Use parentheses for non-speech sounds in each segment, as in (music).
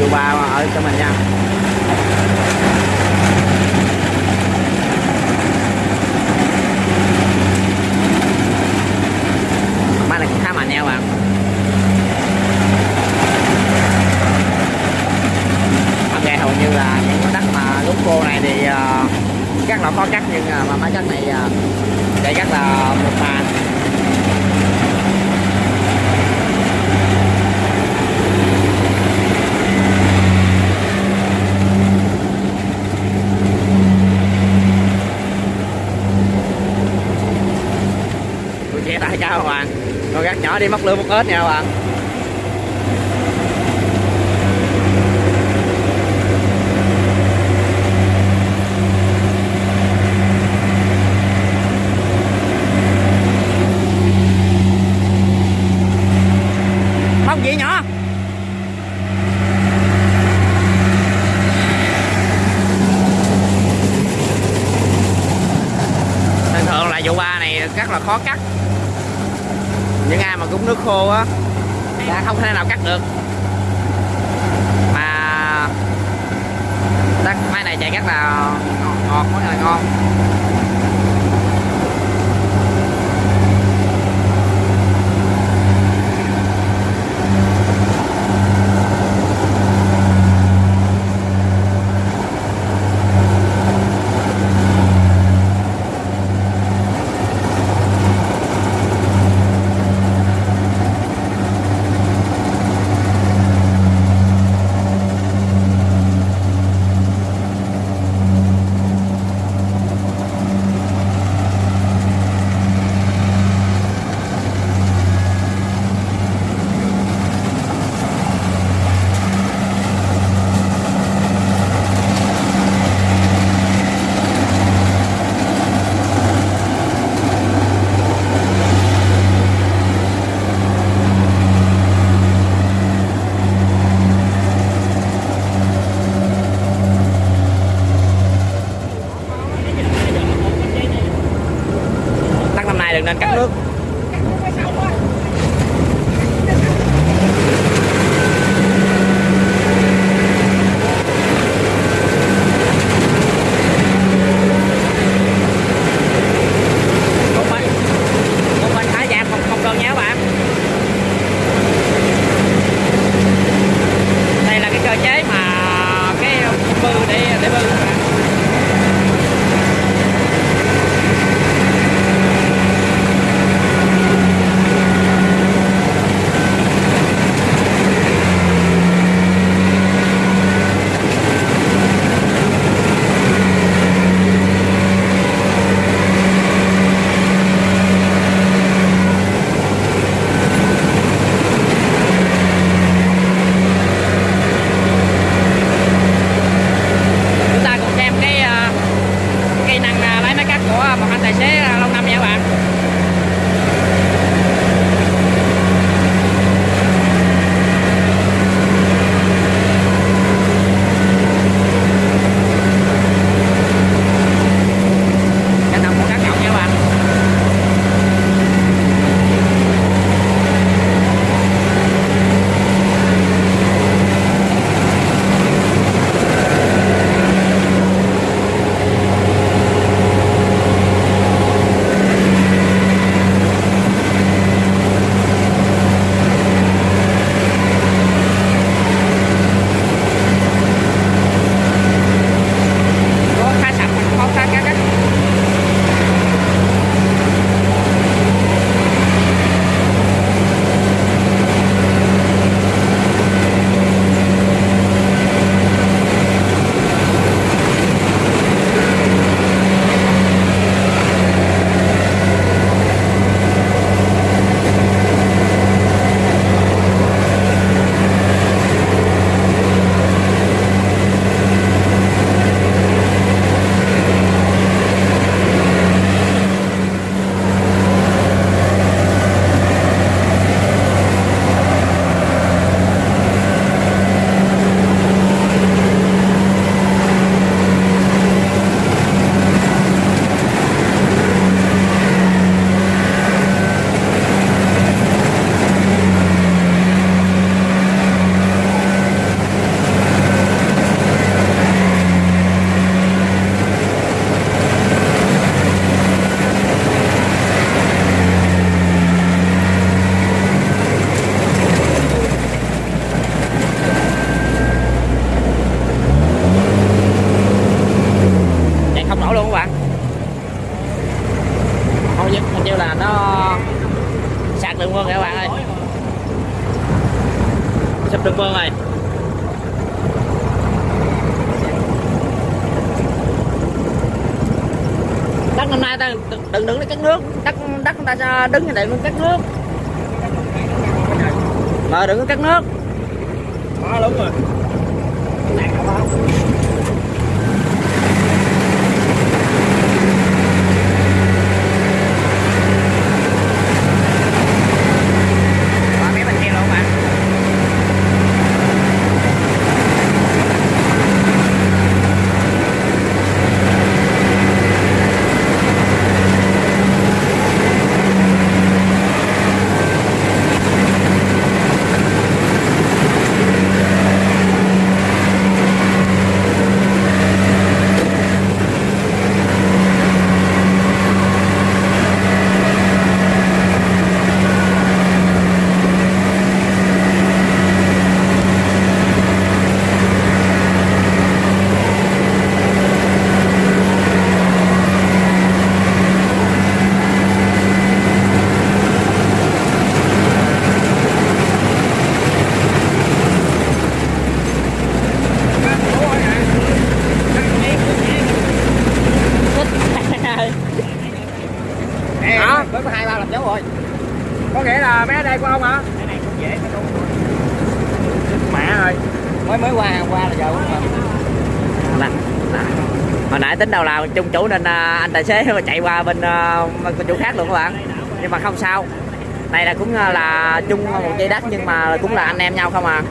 của ba ở cho mình nha. Máy này cũng khá mạnh nha các bạn. Ok hầu như là những cái đất mà lúc cô này thì uh, chắc là khó cắt nhưng ờ, mà máy cắt này ờ, chạy cắt là một màn. Tôi che cao các bạn con gắt nhỏ đi, móc lưới một ếch nha các bạn không à? gì nhỏ? Thường thường là vụ ba này rất là khó cắt những ai mà cúng nước khô á, đã không thể nào cắt được. Mà đất máy này chạy rất là ngọt rất là ngon. Đứng như này luôn cắt nước mà đừng có cắt nước à, đúng rồi. Quả mấy bên kia luôn bạn Đó, mới có hai ba làm dấu rồi. Có nghĩa là mấy ở đây của ông hả? cái này cũng dễ phải đúng Mẹ rồi. Mới mới qua qua là giờ cũng mà. là, là. hồi nãy tính đầu là chung chủ nên à, anh tài xế (laughs) mà chạy qua bên chủ bên khác luôn các bạn. Nhưng mà không sao. Này là cũng à, là chung một dây đất nhưng mà cũng là anh em nhau không à.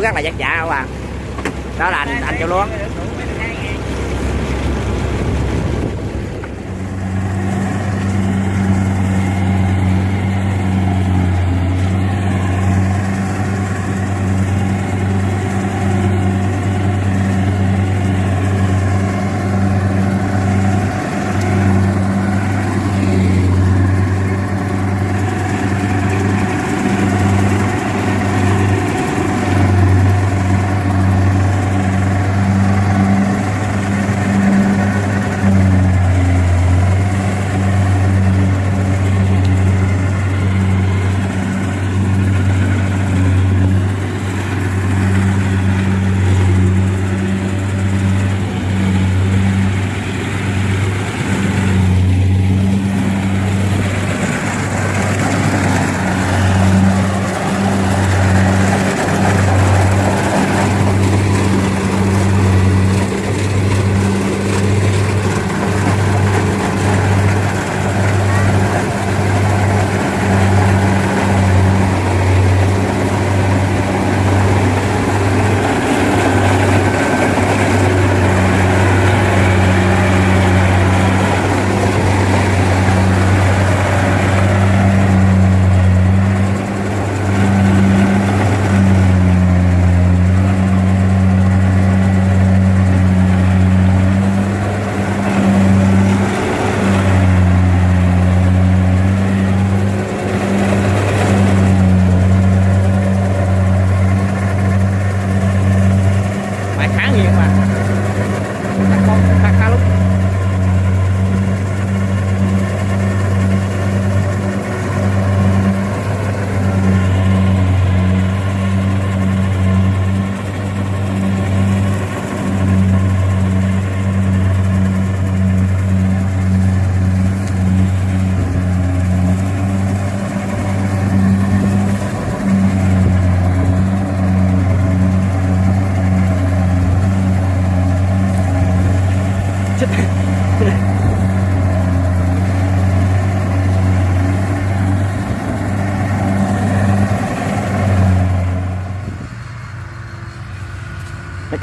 Nay rất là vất vả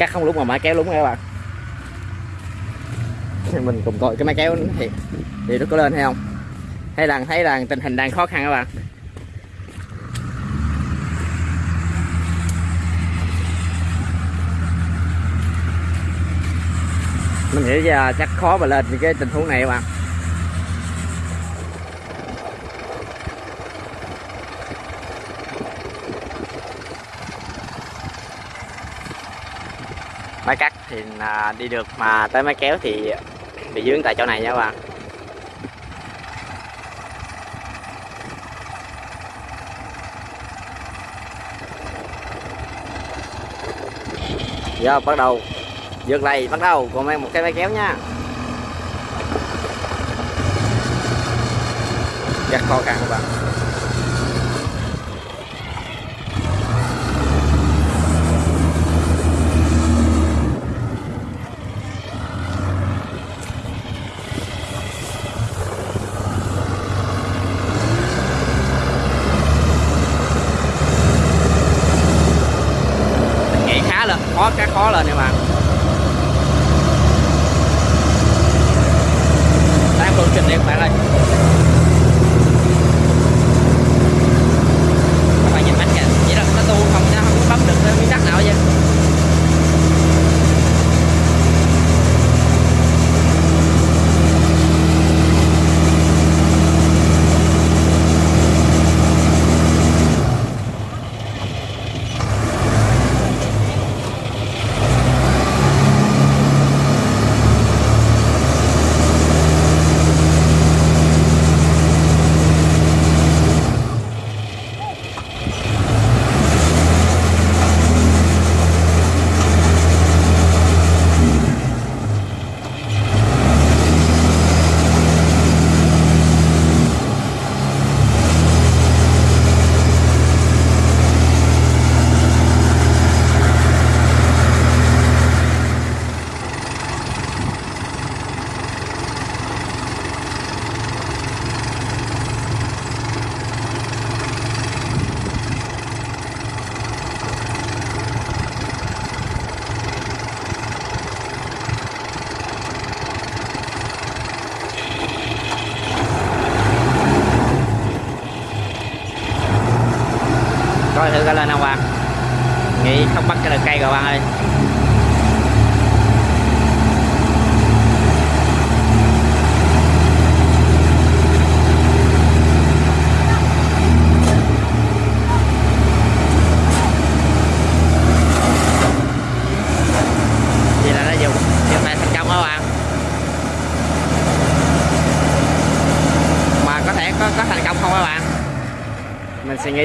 cắt không lúc mà máy kéo đúng các bạn. Mình cùng coi cái máy kéo thì thì nó có lên hay không. Hay là thấy là tình hình đang khó khăn các bạn. Mình nghĩ là chắc khó mà lên cái tình huống này các bạn. Máy cắt thì à, đi được, mà tới máy kéo thì bị dướng tại chỗ này nha các bạn. Giờ bắt đầu. Vượt này bắt đầu. Còn mang một cái máy kéo nha. Rất khó khăn các bạn.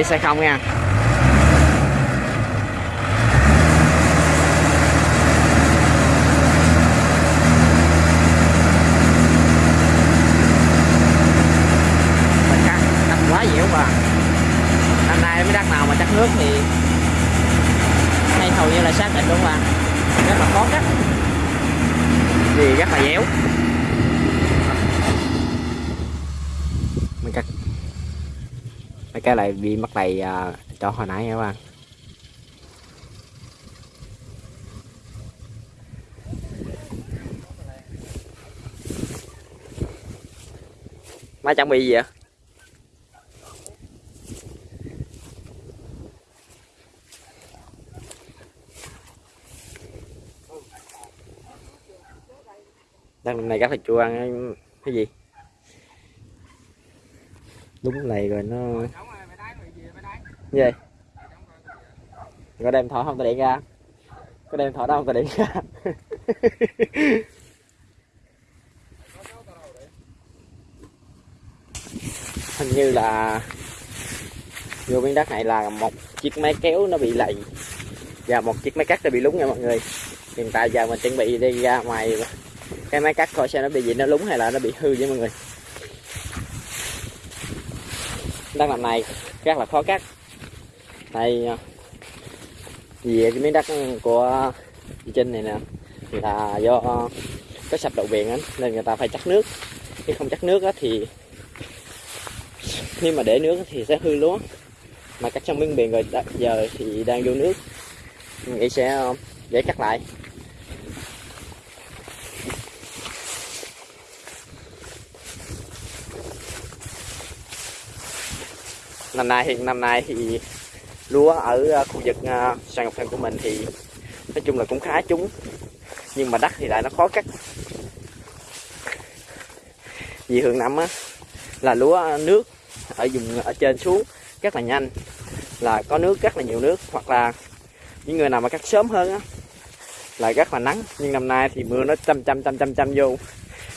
Xe không nha mình cắt cắt quá dẻo mà năm nay mấy đất nào mà chắc nước thì hay hầu như là xác định luôn mà rất là khó cắt vì rất là dẻo mình cắt mấy cái lại bị mất này à, cho hồi nãy nha các bạn. Má chuẩn bị gì vậy? Đang này các thịt chua ăn cái gì? Đúng này rồi nó gì có đem thỏ không? Ta điện ra. Có đem thỏ đâu? Có điện ra. (laughs) Hình như là vô miếng đất này là một chiếc máy kéo nó bị lầy và một chiếc máy cắt nó bị lúng nha mọi người. Hiện tại giờ mình chuẩn bị đi ra ngoài. Cái máy cắt coi xem nó bị gì, nó lúng hay là nó bị hư với mọi người. Đất làm này rất là khó cắt đây à, về cái miếng đất của chị Trinh này nè là do có sập đậu biển ấy, nên người ta phải chắc nước. Khi không chắc nước á thì khi mà để nước thì sẽ hư lúa. Mà cắt trong miếng biển rồi giờ thì đang vô nước. Mình nghĩ sẽ à, dễ cắt lại. Năm nay hiện năm nay thì lúa ở à, khu vực à, sàn ngọc thần của mình thì nói chung là cũng khá trúng. Nhưng mà đất thì lại nó khó cắt. Vì hướng năm á, là lúa nước ở vùng, ở trên xuống rất là nhanh. Là có nước rất là nhiều nước, hoặc là những người nào mà cắt sớm hơn á, là rất là nắng. Nhưng năm nay thì mưa nó chăm chăm chăm chăm chăm vô.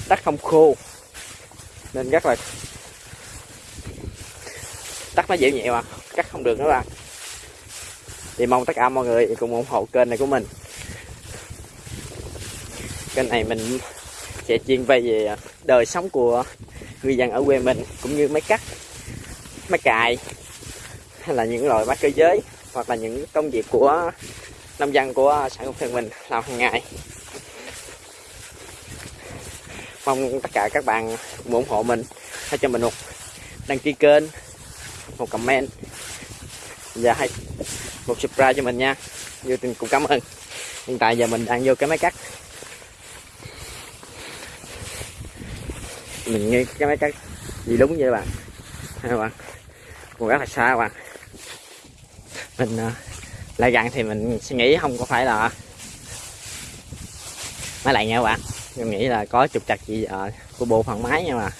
Đất không khô, nên rất là đất nó dễ nhẹ mà, cắt không được nữa bạn thì mong tất cả mọi người cùng ủng hộ kênh này của mình. Kênh này mình sẽ chuyên về về đời sống của người dân ở quê mình, cũng như máy cắt máy cài hay là những loại máy cơ giới, hoặc là những công việc của nông dân của xã Ngọc Thần mình làm hàng ngày. Mong tất cả các bạn cùng ủng hộ mình hãy cho mình một đăng ký kênh, một comment, và hãy một subscribe cho mình nha. Vô tình cũng cảm ơn. Hiện tại giờ mình đang vô cái máy cắt. Mình nghe cái máy cắt gì đúng vậy các bạn? Hai các bạn? Còn rất là xa các bạn. Mình à, lại gần thì mình suy nghĩ không có phải là máy lạnh nha các bạn. Mình nghĩ là có trục trặc gì ở của bộ phận máy nha mà.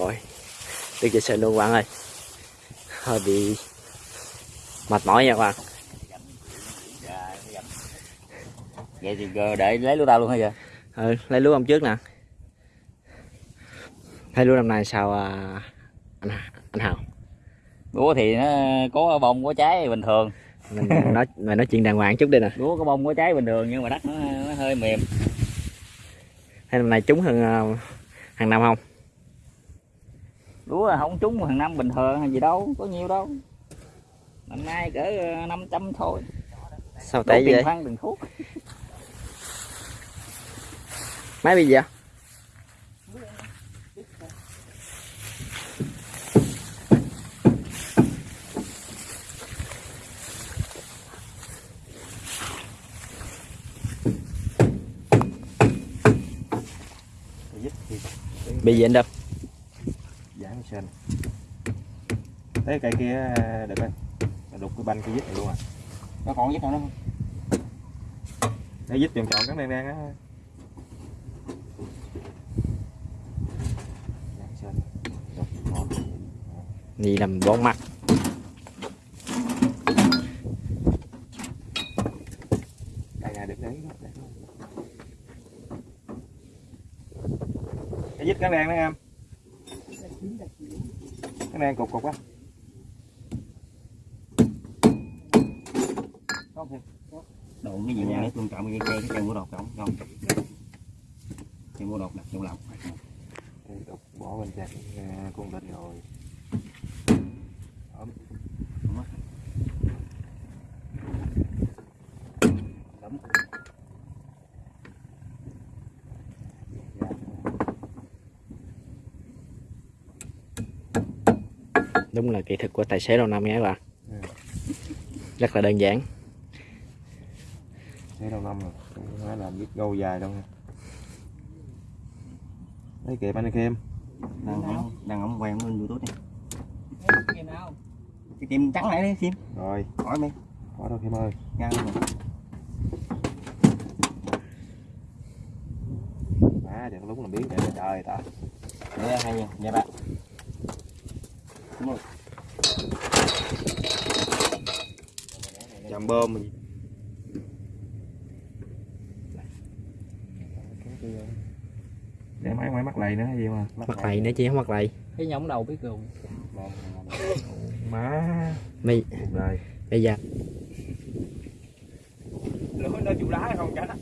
Rồi. Được về sân luôn bạn ơi. Hơi bị mệt mỏi nha các bạn vậy thì để lấy lúa tao luôn hả giờ ừ, lấy lúa hôm trước nè. Thấy lúa năm nay sao à, anh anh hào? Lúa thì nó có bông có trái bình thường. Mình (laughs) nói mình nói chuyện đàng hoàng chút đi nè. Lúa có bông có trái bình thường nhưng mà đất nó, nó hơi mềm. Thấy năm nay trúng hơn à, hàng năm không lúa là không trúng hàng năm bình thường hay gì đâu có nhiều đâu. Năm nay cỡ ờ, 500 thôi. Sao tệ vậy? phân tiền thuốc máy bị gì vậy? Bị gì anh đâu thế cây kia được rồi đục cái banh cái dít này luôn à. Nó còn giúp nào nữa không? Cái dít chọn chọn cắn đen đen á gì làm bón mặt. Đây là được đấy cái dít cắn đen đó em. Cắn đen cục cục á đồ cái gì nha? Tôn trọng cái cây cái cây mua đột trọng không. Cây mua đột đặt trong lòng đục bỏ bên chặt con vịt rồi. Ấm. Ấm. đúng là kỹ thuật của tài xế lâu năm các bạn. Ừ. rất là đơn giản thấy lâu năm rồi không phải làm biết gâu dài đâu nha. Thấy kịp anh em. Đang ống đang ống quay lên youtube nào? cái tim trắng này đi sim rồi. Hỏi mày. Có đâu em ơi. Ngang luôn rồi. má đừng lúc làm biến để trời ta. Để hay nha nha bạn chạm bơm. mình để máy máy mắc lầy nữa hay gì mà? Mặt lầy nữa chị không mặt lầy. Cái nhõng đầu biết rồi. má. Mày cuộc đời bây giờ. Lửa nó chịu đá không cả đó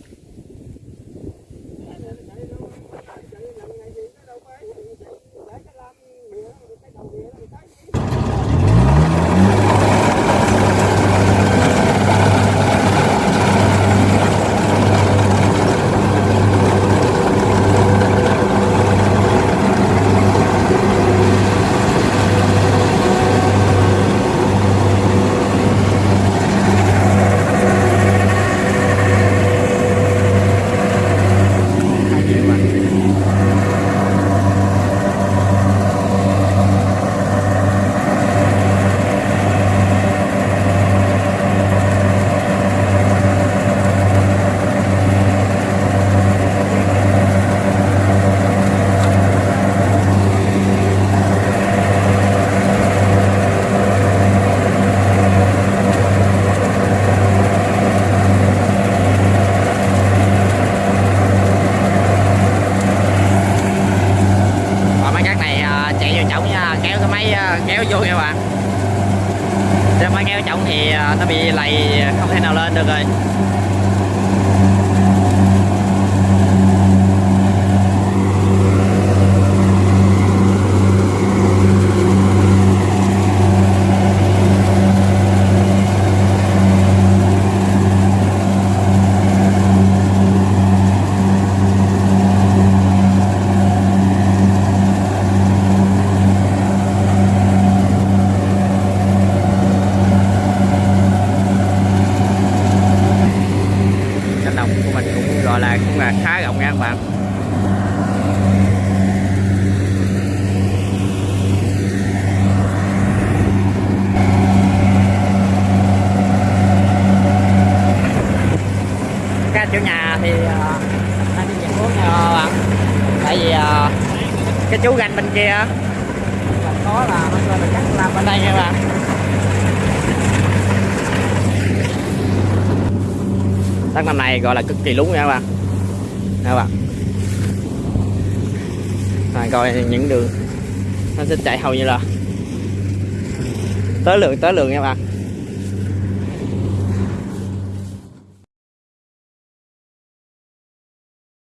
và mấy cát này à, chạy vô chổng nha kéo cái máy à, kéo vô nha bạn nếu máy kéo chổng thì à, nó bị lầy không thể nào lên được rồi cánh đồng của mình cũng gọi là cũng là khá rộng nha các bạn. Các chủ nhà thì ờ, anh đi nhận uống nha các bạn tại vì ờ, cái chú ganh bên kia là có là nó kêu là cắt làm bên đây nha các bạn. Thác năm nay gọi là cực kỳ lún nha các bạn. Nha các bạn. Rồi, coi những đường nó sẽ chạy hầu như là tới lượng tới lượng nha các bạn.